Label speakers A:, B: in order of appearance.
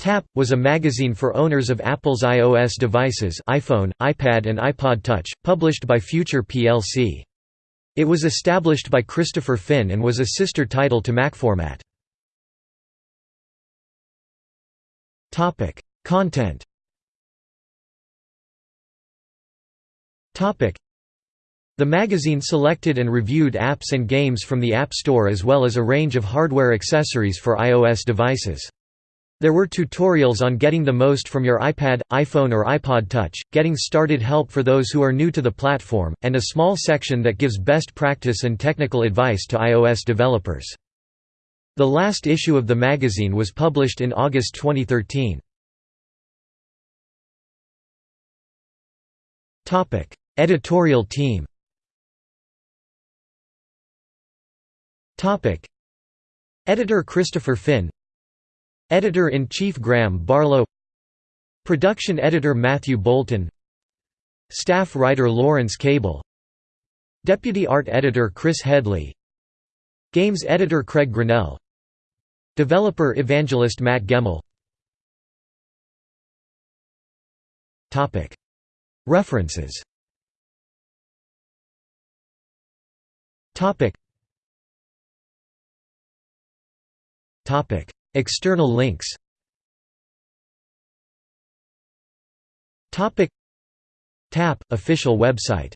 A: Tap, was a magazine for owners of Apple's iOS devices iPhone, iPad and iPod Touch, published by Future plc. It was established by Christopher Phin and was a sister title to Macformat. Content The magazine selected and reviewed apps and games from the App Store as well as a range of hardware accessories for iOS devices. There were tutorials on getting the most from your iPad, iPhone or iPod Touch, getting started help for those who are new to the platform, and a small section that gives best practice and technical advice to iOS developers. The last issue of the magazine was published in August 2013. Editorial team Editor Christopher Phin Editor-in-Chief Graham Barlow. Production Editor Matthew Bolton. Staff Writer Lawrence Cable. Deputy Art Editor Chris Headley. Games Editor Craig Grinnell. Developer Evangelist Matt Gemmell References External links. TAP – official website